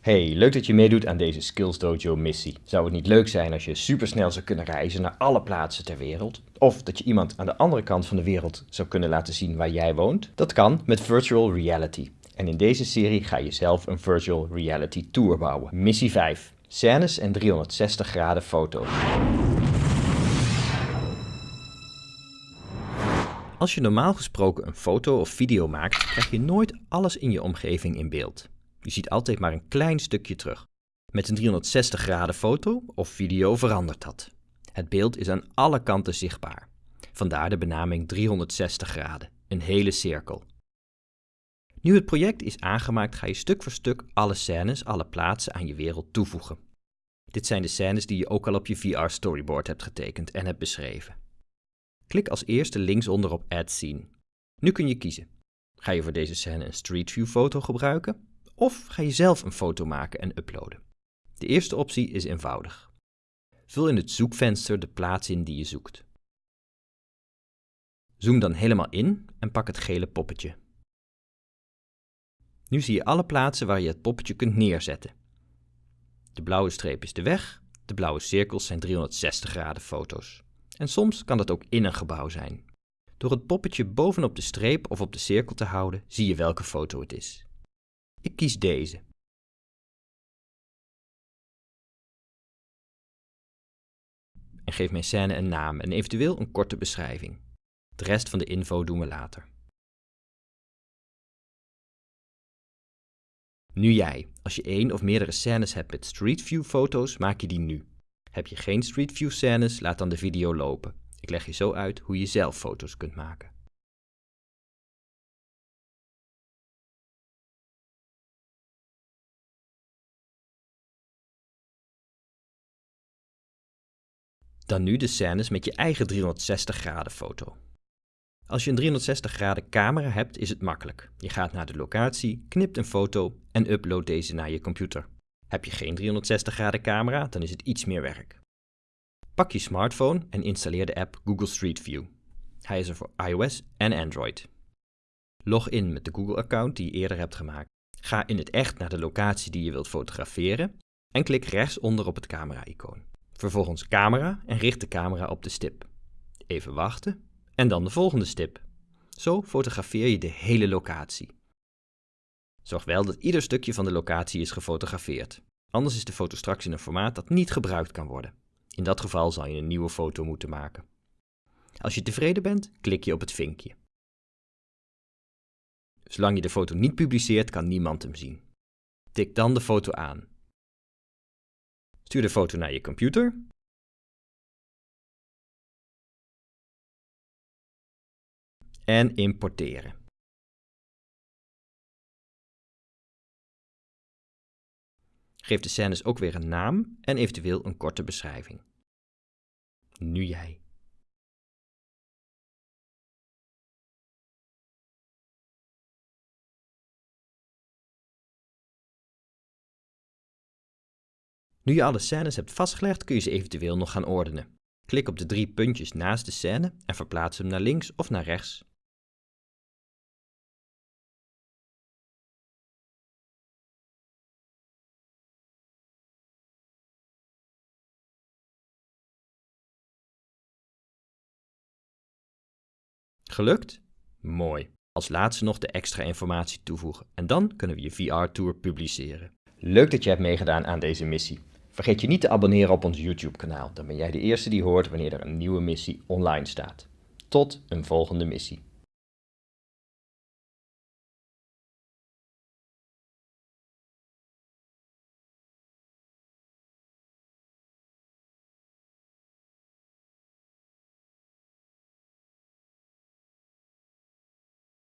Hey, leuk dat je meedoet aan deze Skills Dojo missie. Zou het niet leuk zijn als je supersnel zou kunnen reizen naar alle plaatsen ter wereld? Of dat je iemand aan de andere kant van de wereld zou kunnen laten zien waar jij woont? Dat kan met virtual reality. En in deze serie ga je zelf een virtual reality tour bouwen. Missie 5. Scènes en 360 graden foto's. Als je normaal gesproken een foto of video maakt, krijg je nooit alles in je omgeving in beeld. Je ziet altijd maar een klein stukje terug. Met een 360 graden foto of video verandert dat. Het beeld is aan alle kanten zichtbaar. Vandaar de benaming 360 graden, een hele cirkel. Nu het project is aangemaakt ga je stuk voor stuk alle scènes, alle plaatsen aan je wereld toevoegen. Dit zijn de scènes die je ook al op je VR storyboard hebt getekend en hebt beschreven. Klik als eerste linksonder op Add Scene. Nu kun je kiezen. Ga je voor deze scène een Street View foto gebruiken of ga je zelf een foto maken en uploaden? De eerste optie is eenvoudig. Vul in het zoekvenster de plaats in die je zoekt. Zoom dan helemaal in en pak het gele poppetje. Nu zie je alle plaatsen waar je het poppetje kunt neerzetten. De blauwe streep is de weg, de blauwe cirkels zijn 360 graden foto's. En soms kan dat ook in een gebouw zijn. Door het poppetje bovenop de streep of op de cirkel te houden, zie je welke foto het is. Ik kies deze. En geef mijn scène een naam en eventueel een korte beschrijving. De rest van de info doen we later. Nu jij. Als je één of meerdere scènes hebt met Street View foto's, maak je die nu. Heb je geen Street View scènes, laat dan de video lopen. Ik leg je zo uit hoe je zelf foto's kunt maken. Dan nu de scènes met je eigen 360 graden foto. Als je een 360 graden camera hebt is het makkelijk. Je gaat naar de locatie, knipt een foto en uploadt deze naar je computer. Heb je geen 360 graden camera, dan is het iets meer werk. Pak je smartphone en installeer de app Google Street View. Hij is er voor iOS en Android. Log in met de Google-account die je eerder hebt gemaakt. Ga in het echt naar de locatie die je wilt fotograferen en klik rechtsonder op het camera-icoon. Vervolgens camera en richt de camera op de stip. Even wachten en dan de volgende stip. Zo fotografeer je de hele locatie. Zorg wel dat ieder stukje van de locatie is gefotografeerd. Anders is de foto straks in een formaat dat niet gebruikt kan worden. In dat geval zal je een nieuwe foto moeten maken. Als je tevreden bent, klik je op het vinkje. Zolang je de foto niet publiceert, kan niemand hem zien. Tik dan de foto aan. Stuur de foto naar je computer. En importeren. Geef de scènes ook weer een naam en eventueel een korte beschrijving. Nu jij. Nu je alle scènes hebt vastgelegd, kun je ze eventueel nog gaan ordenen. Klik op de drie puntjes naast de scène en verplaats hem naar links of naar rechts. Gelukt? Mooi. Als laatste nog de extra informatie toevoegen en dan kunnen we je VR-tour publiceren. Leuk dat je hebt meegedaan aan deze missie. Vergeet je niet te abonneren op ons YouTube-kanaal, dan ben jij de eerste die hoort wanneer er een nieuwe missie online staat. Tot een volgende missie.